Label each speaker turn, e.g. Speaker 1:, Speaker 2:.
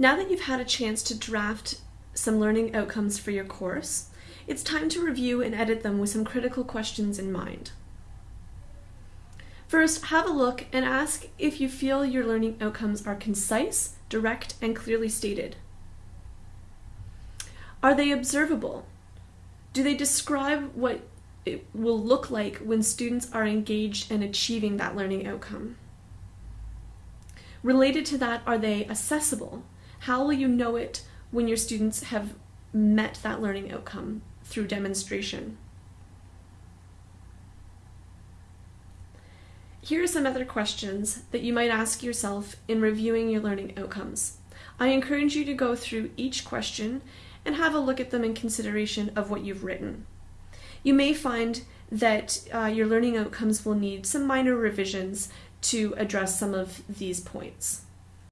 Speaker 1: Now that you've had a chance to draft some learning outcomes for your course, it's time to review and edit them with some critical questions in mind. First, have a look and ask if you feel your learning outcomes are concise, direct, and clearly stated. Are they observable? Do they describe what it will look like when students are engaged in achieving that learning outcome? Related to that, are they accessible? How will you know it when your students have met that learning outcome through demonstration? Here are some other questions that you might ask yourself in reviewing your learning outcomes. I encourage you to go through each question and have a look at them in consideration of what you've written. You may find that uh, your learning outcomes will need some minor revisions to address some of these points.